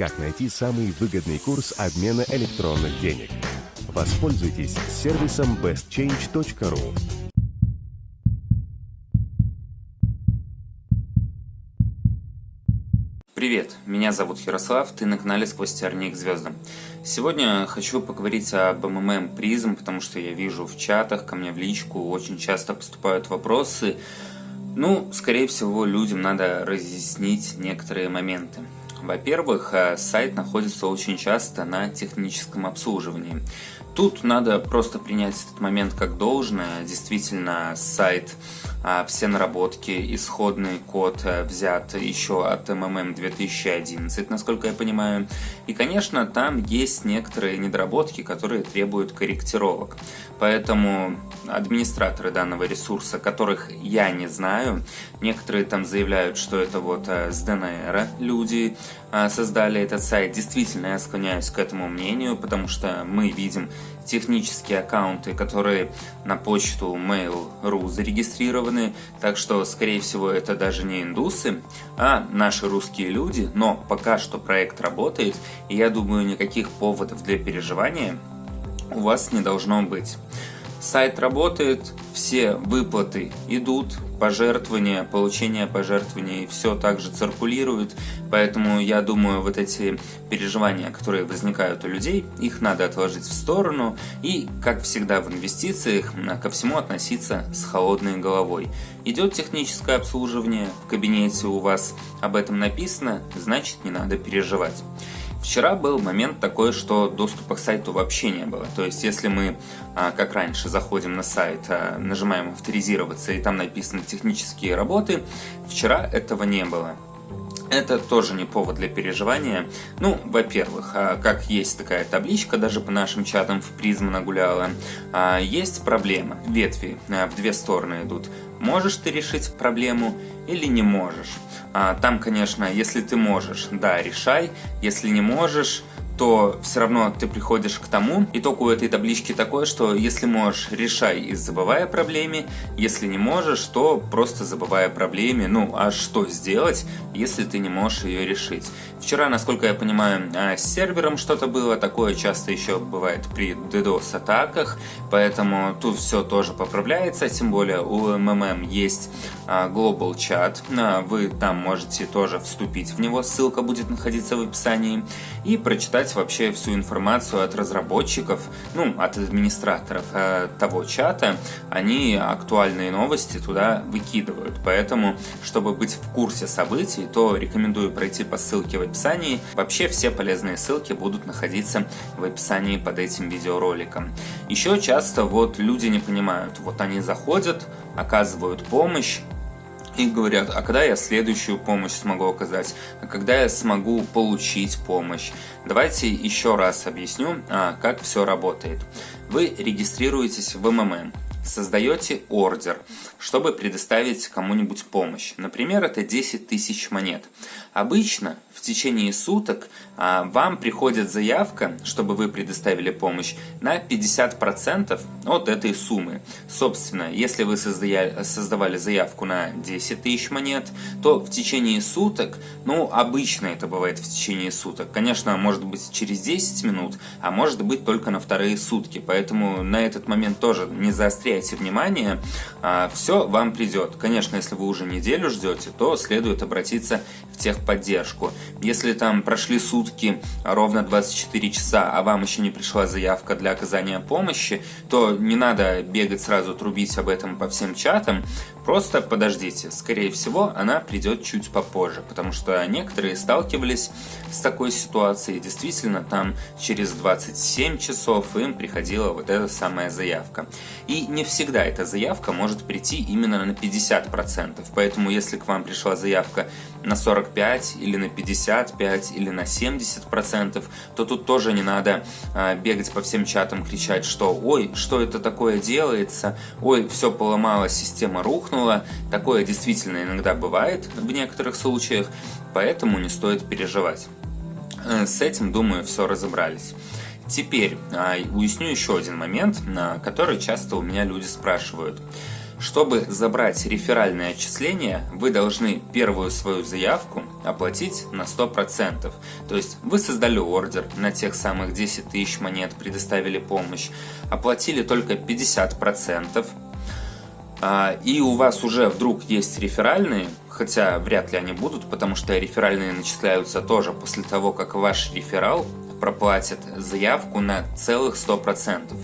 как найти самый выгодный курс обмена электронных денег. Воспользуйтесь сервисом bestchange.ru. Привет, меня зовут Ярослав, ты на канале «Сквозь тернии к звездам». Сегодня хочу поговорить об МММ призм, потому что я вижу в чатах, ко мне в личку очень часто поступают вопросы. Ну, скорее всего, людям надо разъяснить некоторые моменты. Во-первых, э, сайт находится очень часто на техническом обслуживании. Тут надо просто принять этот момент как должное. Действительно, сайт, все наработки, исходный код э, взят еще от MMM 2011, насколько я понимаю. И, конечно, там есть некоторые недоработки, которые требуют корректировок. Поэтому администраторы данного ресурса, которых я не знаю, некоторые там заявляют, что это вот э, с ДНР люди э, создали этот сайт. Действительно, я склоняюсь к этому мнению, потому что мы видим технические аккаунты, которые на почту Mail.ru зарегистрированы, так что, скорее всего, это даже не индусы, а наши русские люди, но пока что проект работает, и я думаю, никаких поводов для переживания у вас не должно быть. Сайт работает, все выплаты идут, пожертвования, получение пожертвований, все также циркулирует, поэтому я думаю, вот эти переживания, которые возникают у людей, их надо отложить в сторону и, как всегда в инвестициях, ко всему относиться с холодной головой. Идет техническое обслуживание, в кабинете у вас об этом написано, значит не надо переживать. Вчера был момент такой, что доступа к сайту вообще не было. То есть, если мы, а, как раньше, заходим на сайт, а, нажимаем «Авторизироваться» и там написано «Технические работы», вчера этого не было. Это тоже не повод для переживания. Ну, во-первых, а, как есть такая табличка, даже по нашим чатам в призм нагуляла, есть проблема. Ветви в две стороны идут. Можешь ты решить проблему или не можешь? А, там, конечно, если ты можешь, да, решай. Если не можешь, то все равно ты приходишь к тому. Итог у этой таблички такой, что если можешь, решай и забывай о проблеме. Если не можешь, то просто забывай о проблеме. Ну, а что сделать, если ты не можешь ее решить? Вчера, насколько я понимаю, а, с сервером что-то было. Такое часто еще бывает при DDoS атаках. Поэтому тут все тоже поправляется. Тем более у MMM есть а, Global Chat. А, вы там можете тоже вступить в него. Ссылка будет находиться в описании. И прочитать собрать вообще всю информацию от разработчиков, ну, от администраторов э, того чата, они актуальные новости туда выкидывают. Поэтому, чтобы быть в курсе событий, то рекомендую пройти по ссылке в описании. Вообще все полезные ссылки будут находиться в описании под этим видеороликом. Еще часто вот люди не понимают, вот они заходят, оказывают помощь, и говорят, а когда я следующую помощь смогу оказать, а когда я смогу получить помощь. Давайте еще раз объясню, а, как все работает. Вы регистрируетесь в МММ, создаете ордер, чтобы предоставить кому-нибудь помощь. Например, это 10 тысяч монет. Обычно в течение суток а, вам приходит заявка, чтобы вы предоставили помощь, на 50% от этой суммы. Собственно, если вы создавали заявку на 10 тысяч монет, то в течение суток, ну, обычно это бывает в течение суток, конечно, может быть через 10 минут, а может быть только на вторые сутки, поэтому на этот момент тоже не заостряйте внимание, а, все вам придет. Конечно, если вы уже неделю ждете, то следует обратиться в техподдержку. Если там прошли сутки, ровно 24 часа, а вам еще не пришла заявка для оказания помощи, то не надо бегать сразу трубить об этом по всем чатам, просто подождите. Скорее всего, она придет чуть попозже, потому что некоторые сталкивались с такой ситуацией. Действительно, там через 27 часов им приходила вот эта самая заявка. И не всегда эта заявка может прийти именно на 50%. Поэтому, если к вам пришла заявка на 45 или на 55 или на 70%, то тут тоже не надо э, бегать по всем чатам, кричать, что «Ой, что это такое делается? Ой, все поломалось, система рухнула». Такое действительно иногда бывает в некоторых случаях, поэтому не стоит переживать. Э, с этим, думаю, все разобрались. Теперь э, уясню еще один момент, который часто у меня люди спрашивают. Чтобы забрать реферальное отчисление, вы должны первую свою заявку оплатить на 100%. То есть вы создали ордер на тех самых 10 тысяч монет, предоставили помощь, оплатили только 50%, а, и у вас уже вдруг есть реферальные, хотя вряд ли они будут, потому что реферальные начисляются тоже после того, как ваш реферал проплатит заявку на целых 100%.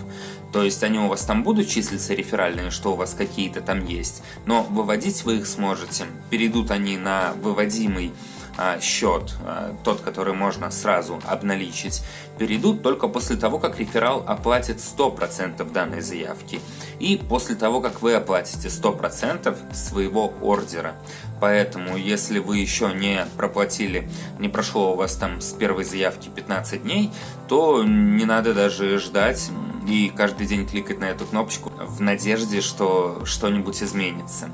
То есть они у вас там будут числиться реферальные, что у вас какие-то там есть, но выводить вы их сможете. Перейдут они на выводимый а, счет, а, тот, который можно сразу обналичить, перейдут только после того, как реферал оплатит 100% данной заявки и после того, как вы оплатите 100% своего ордера. Поэтому, если вы еще не проплатили, не прошло у вас там с первой заявки 15 дней, то не надо даже ждать и каждый день кликать на эту кнопочку в надежде, что что-нибудь изменится.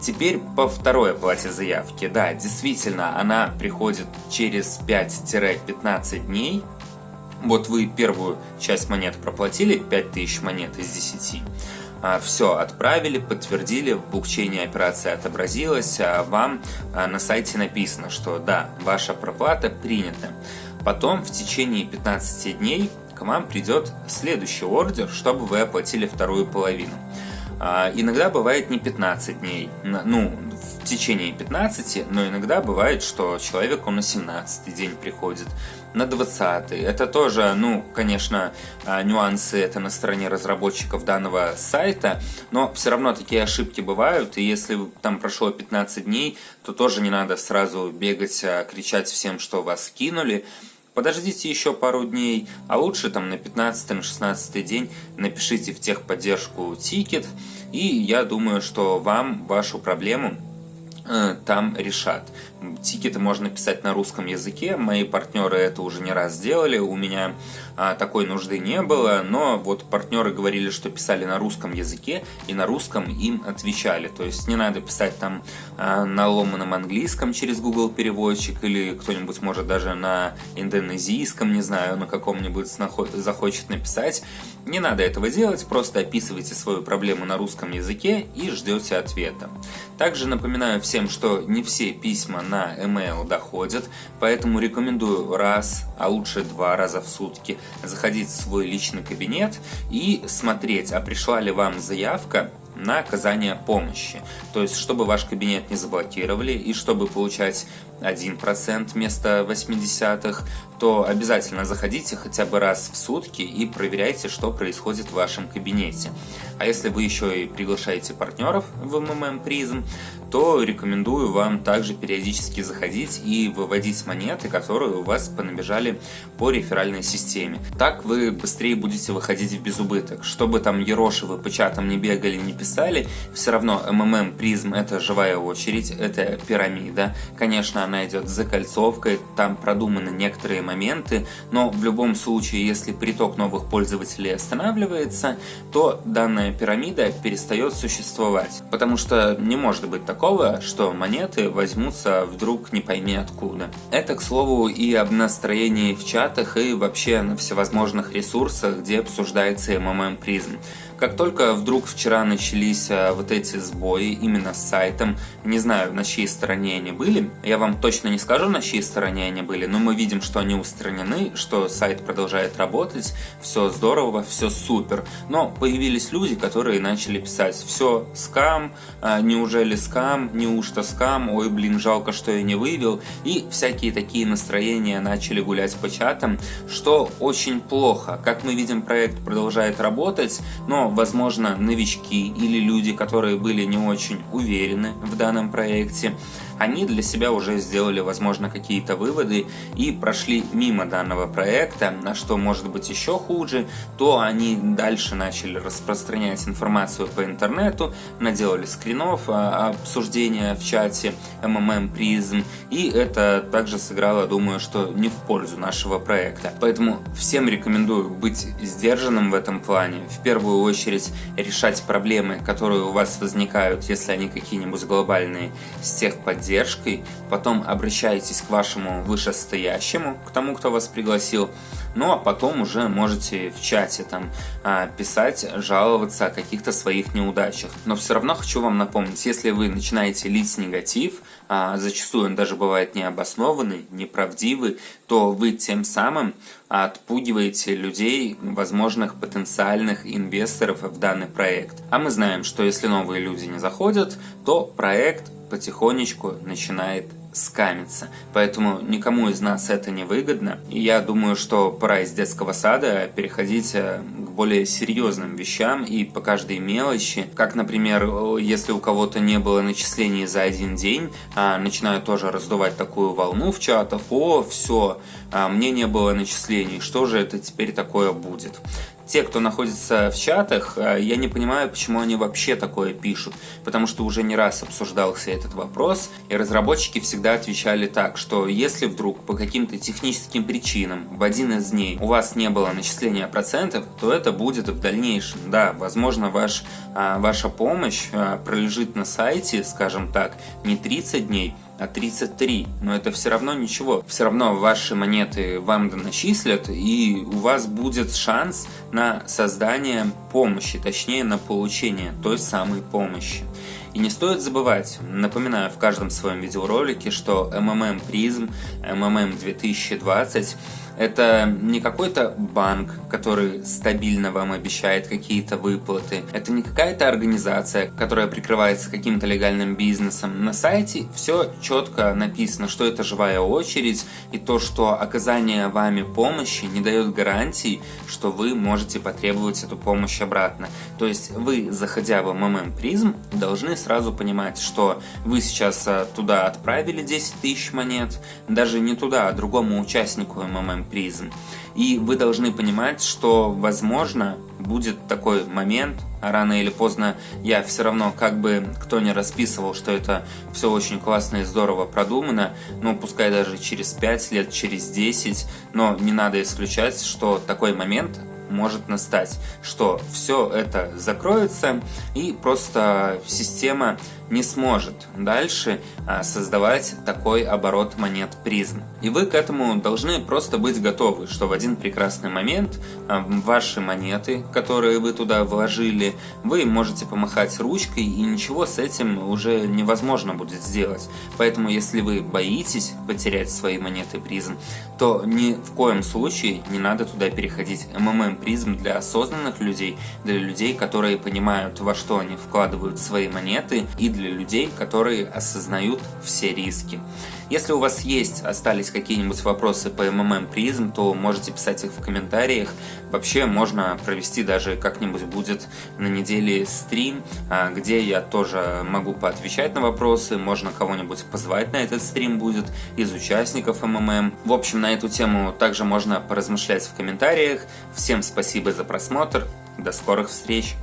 Теперь по второй оплате заявки. Да, действительно, она приходит через 5-15 дней. Вот вы первую часть монет проплатили, 5000 монет из 10. А, Все, отправили, подтвердили, в блокчейне операция отобразилась, а вам а, на сайте написано, что да, ваша проплата принята. Потом в течение 15 дней к вам придет следующий ордер, чтобы вы оплатили вторую половину. А, иногда бывает не 15 дней, ну, в течение 15, но иногда бывает, что человеку на 17 день приходит, на 20. Это тоже, ну, конечно, а, нюансы это на стороне разработчиков данного сайта, но все равно такие ошибки бывают, и если там прошло 15 дней, то тоже не надо сразу бегать, а, кричать всем, что вас кинули, Подождите еще пару дней, а лучше там на 15-16 день напишите в техподдержку тикет, и я думаю, что вам вашу проблему э, там решат. Тикеты можно писать на русском языке, мои партнеры это уже не раз сделали, у меня а, такой нужды не было, но вот партнеры говорили, что писали на русском языке и на русском им отвечали, то есть не надо писать там а, на ломаном английском через Google переводчик или кто-нибудь может даже на индонезийском, не знаю, на каком-нибудь захочет написать, не надо этого делать, просто описывайте свою проблему на русском языке и ждете ответа. Также напоминаю всем, что не все письма на email доходят, поэтому рекомендую раз, а лучше два раза в сутки заходить в свой личный кабинет и смотреть, а пришла ли вам заявка на оказание помощи. То есть, чтобы ваш кабинет не заблокировали и чтобы получать 1% вместо 80-х, то обязательно заходите хотя бы раз в сутки и проверяйте, что происходит в вашем кабинете. А если вы еще и приглашаете партнеров в MMM Prism, то рекомендую вам также периодически заходить и выводить монеты, которые у вас понабежали по реферальной системе. Так вы быстрее будете выходить в безубыток. Чтобы там Ероши вы по чатам не бегали, не писали, все равно MMM Prism это живая очередь, это пирамида. Конечно, она идет за кольцовкой, там продуманы некоторые моменты, но в любом случае, если приток новых пользователей останавливается, то данная пирамида перестает существовать. Потому что не может быть такого, что монеты возьмутся вдруг не пойми откуда. Это, к слову, и об настроении в чатах, и вообще на всевозможных ресурсах, где обсуждается MMM Prism. Как только вдруг вчера начались э, вот эти сбои именно с сайтом, не знаю, на чьей стороне они были, я вам точно не скажу, на чьей стороне они были, но мы видим, что они устранены, что сайт продолжает работать, все здорово, все супер. Но появились люди, которые начали писать, все, скам, э, неужели скам, неужто скам, ой, блин, жалко, что я не вывел, и всякие такие настроения начали гулять по чатам, что очень плохо. Как мы видим, проект продолжает работать, но возможно, новички или люди, которые были не очень уверены в данном проекте, они для себя уже сделали, возможно, какие-то выводы и прошли мимо данного проекта, а что может быть еще хуже, то они дальше начали распространять информацию по интернету, наделали скринов а, обсуждения в чате MMM Prism, и это также сыграло, думаю, что не в пользу нашего проекта. Поэтому всем рекомендую быть сдержанным в этом плане, в первую очередь решать проблемы, которые у вас возникают, если они какие-нибудь глобальные, с техподдержкой, поддержкой, потом обращаетесь к вашему вышестоящему, к тому, кто вас пригласил, ну а потом уже можете в чате там а, писать, жаловаться о каких-то своих неудачах. Но все равно хочу вам напомнить, если вы начинаете лить негатив, а, зачастую он даже бывает необоснованный, неправдивый, то вы тем самым отпугиваете людей, возможных потенциальных инвесторов в данный проект. А мы знаем, что если новые люди не заходят, то проект потихонечку начинает скамиться. Поэтому никому из нас это не выгодно. И я думаю, что пора из детского сада переходить э, к более серьезным вещам и по каждой мелочи. Как, например, если у кого-то не было начислений за один день, а, начинают тоже раздувать такую волну в чатах. О, все, а, мне не было начислений, что же это теперь такое будет? Те, кто находится в чатах, э, я не понимаю, почему они вообще такое пишут, потому что уже не раз обсуждался этот вопрос, и разработчики всегда отвечали так, что если вдруг по каким-то техническим причинам в один из дней у вас не было начисления процентов, то это будет в дальнейшем. Да, возможно, ваш, а, ваша помощь а, пролежит на сайте, скажем так, не 30 дней, а 33, но это все равно ничего. Все равно ваши монеты вам доначислят, и у вас будет шанс на создание помощи, точнее на получение той самой помощи. И не стоит забывать, напоминаю в каждом своем видеоролике, что MMM Prism, MMM 2020 это не какой-то банк, который стабильно вам обещает какие-то выплаты. Это не какая-то организация, которая прикрывается каким-то легальным бизнесом. На сайте все четко написано, что это живая очередь и то, что оказание вами помощи не дает гарантии, что вы можете потребовать эту помощь обратно. То есть вы, заходя в MMM Prism, должны сразу понимать, что вы сейчас а, туда отправили 10 тысяч монет, даже не туда, а другому участнику MMM призм. И вы должны понимать, что, возможно, будет такой момент, рано или поздно я все равно, как бы кто не расписывал, что это все очень классно и здорово продумано, ну, пускай даже через 5 лет, через 10, но не надо исключать, что такой момент может настать, что все это закроется и просто система не сможет дальше а, создавать такой оборот монет призм. И вы к этому должны просто быть готовы, что в один прекрасный момент а, ваши монеты, которые вы туда вложили, вы можете помахать ручкой и ничего с этим уже невозможно будет сделать. Поэтому если вы боитесь потерять свои монеты призм, то ни в коем случае не надо туда переходить. МММ призм для осознанных людей, для людей, которые понимают, во что они вкладывают свои монеты и для для людей, которые осознают все риски. Если у вас есть, остались какие-нибудь вопросы по МММ призм, то можете писать их в комментариях. Вообще можно провести даже как-нибудь будет на неделе стрим, а, где я тоже могу поотвечать на вопросы, можно кого-нибудь позвать на этот стрим будет из участников МММ. В общем, на эту тему также можно поразмышлять в комментариях. Всем спасибо за просмотр, до скорых встреч!